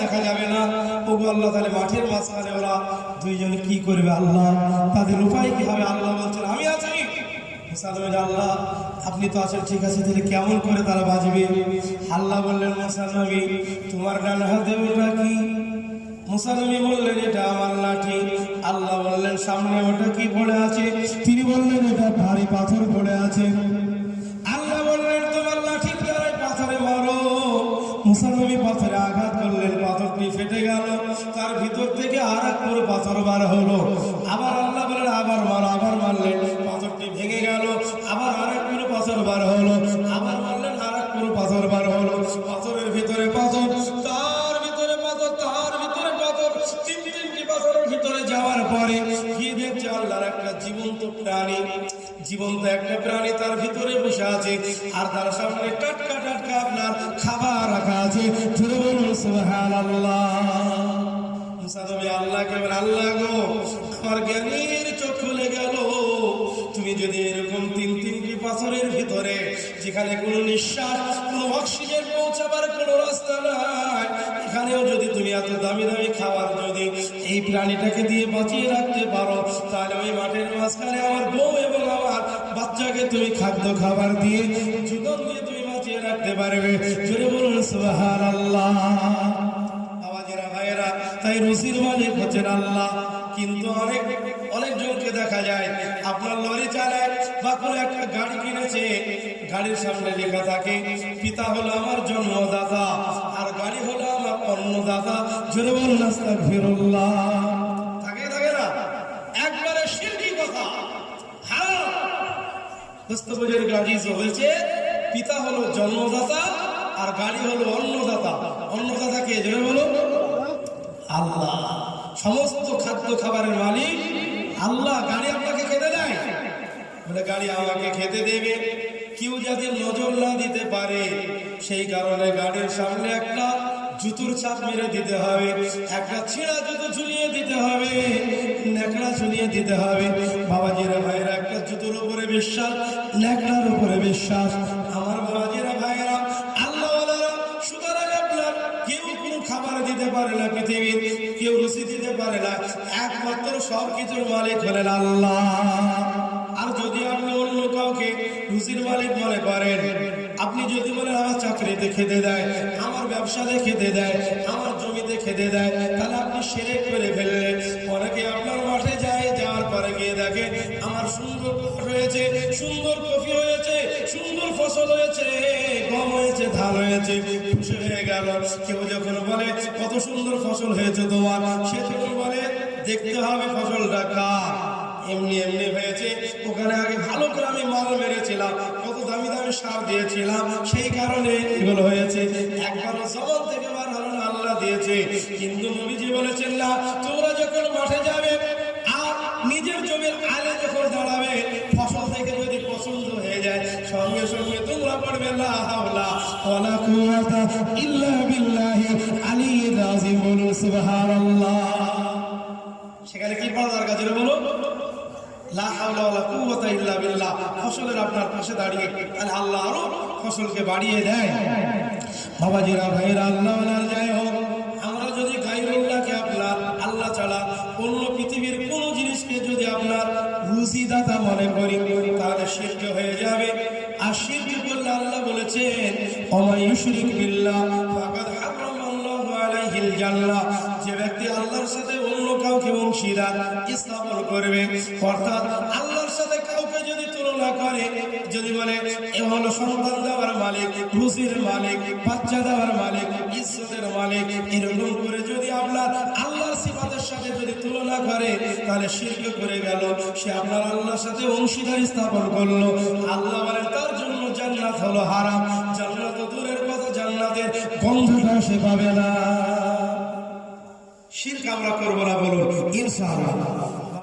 দেখা যাবে না। আল্লাহ তাহলে মাঠের মাঝখানে ওরা কি করবে আল্লাহ? তাদের উপায় কি হবে আল্লাহ বলছেন, আমি আছি। আল্লাহ, আপনি তো আছেন, ঠিক আছে, তাহলে কেমন করে তারা বাজবে আল্লাহ বললেন, মুসা তোমার ডান হাতে ওটা কি? মুসানবী বললেন, এটা আমার লাঠি। আল্লাহ বললেন, সামনে ওটা কি পড়ে আছে? তিনি বললেন, এটা ভারী পাথর পড়ে আছে। আল্লাহ বললেন, তোমার লাঠি পাথরে মারো। মুসানবী পাথরে পুরো পাথর বার হলো। আবার আল্লাহ বললেন আবার মারো, আবার মারলেন পাথরটি ভেঙে গেল। আবার আর এক পুরো পাথর বার হলো। আবার মারলেন আর এক পুরো পাথর বার হলো। পাথরের ভিতরে পাথর তার ভিতরে পাথর তার ভিতরে পাথর তিন তিনটি পাথরের ভিতরে যাওয়ার পরে গিয়ে দেখছে? আল্লাহর একটা জীবন্ত প্রাণী। জীবন্ত একটা প্রাণী তার ভিতরে বসে আছে। আর তার সামনে টাটকা টাটকা আপনার খাবার রাখা আছে। জোরে বলুন, সুবহানাল্লাহ। আল্লাহ চোখ তুমি যদি এরকম তিন তিনটি ভিতরে, যেখানে কোনো অক্সিজেন এখানেও যদি তুমি এত দামি দামি খাবার যদি এই প্রাণীটাকে দিয়ে বাঁচিয়ে রাখতে পারো, তাহলে ওই মাঠের মাঝখানে আমার বউ এবং আমার বাচ্চাকে তুমি খাদ্য খাবার দিয়ে, জীবন দিয়ে তুমি বাঁচিয়ে রাখতে পারবে। জোরে বলুন ভাইয়েরা হচ্ছেন আল্লাহ, কিন্তু অনেক অনেক জনকে দেখা যায়, আপনার লরি চালায় বা কোনো একটা গাড়ি কিনেছে, গাড়ির সামনে লেখা থাকে, পিতা হলো আমার জন্মদাতা, আর গাড়ি হলো আমার অন্নদাতা, জোরে বলুন, আস্তাগফিরুল্লাহ। থাকে থাকে না? একবারে শিরকি কথা। দস্তবজের গাড়ি হয়েছে, পিতা হলো জন্মদাতা, আর গাড়ি হলো অন্নদাতা। অন্নদাতা কে? জোরে আল্লাহ। সমস্ত খাদ্য খাবারের মালিক আল্লাহ। গাড়ি আপনাকে খেতে দেয়? বলে, গাড়ি আমাকে খেতে দেবে। কেউ যাতে নজর না দিতে পারে, সেই কারণে গাড়ির সামনে একটা জুতোর চাপ মেরে দিতে হবে, একটা ছেঁড়া জুতো ঝুলিয়ে দিতে হবে, ন্যাকড়া ঝুলিয়ে দিতে হবে। বাবাজিরা ভাইরা একটা জুতোর উপরে বিশ্বাস, ন্যাকড়ার উপরে বিশ্বাস। দিতে পারে না পৃথিবীর, কেউ রুচি দিতে পারে না। একমাত্র সব কিছুর মালিক হলেন আল্লাহ। আর যদি আপনি অন্য কাউকে রুচির মালিক মনে করেন, আপনি যদি বলেন, আমার চাকরিতে খেতে দেয়, আমার ব্যবসাতে খেতে দেয়, আমার জমিতে খেতে দেয়, তাহলে আপনি সেরেক করে ফেললেন। অনেকে আপনার মাঠে যায়, যাওয়ার পরে গিয়ে দেখে, আমার সুন্দর হয়েছে সুন্দর কফি হয়েছে সুন্দর ফসল হয়েছে গম হয়েছে, ধান হয়েছে খুশি হয়ে গেল। কেউ যখন বলে, কত সুন্দর ফসল হয়েছে তোমার? সে তখন বলে, দেখতে হবে ফসলটা কার? এমনি এমনি হয়েছে। ওখানে আগে ভালো করে আমি মাল মেরেছিলাম, কত দামি দামি সার দিয়েছিলাম, সেই কারণে এগুলো হয়েছে। একবারও জবান থেকে বার আল্লাহ দিয়েছে। কিন্তু নবীজি বলেছেন, না, তোমরা বলুন সেখানে কি পড়া দরকার ছিল বলো লা হাওলা ওয়ালা কুওয়াতা ইল্লা ফসলের আপনার পাশে দাঁড়িয়ে আল্লাহ আরও ফসলকে বাড়িয়ে দেয়। বাবাজিরা ভাইরা আল্লাহ জয় হোক, আমরা যদি গাইরুল্লাহকে আপনার, আল্লাহ ছাড়া অন্য পৃথিবীর কোন জিনিসকে যদি আপনার রুজিদাতা মনে করি, তাহলে শিরক হয়ে যাবে। আল্লাহ যে ব্যক্তি আল্লাহর সাথে অন্য কাউকে অংশীদার, স্থাপন করবে, অর্থাৎ আল্লাহর সাথে কাউকে যদি তুলনা করে, যদি বলে, এ হলো সন্তান দেওয়ার মালিক, রুজির মালিক, বাচ্চা দেওয়ার মালিক, ইজ্জতের মালিক, এরকম করে যদি আপনার সিফাতের সাথে যদি তুলনা করে, তাহলে শিল্প করে গেল। সে আপনার আল্লাহর সাথে অংশীদারি স্থাপন করল। আল্লাহ মানে তার জন্য জান্নাত হলো হারাম। জান্নাত দূরের কথা, জান্নাতের গন্ধটা সে পাবে না। শিল্প আমরা করব না বলুন, ইনশাআল্লাহ।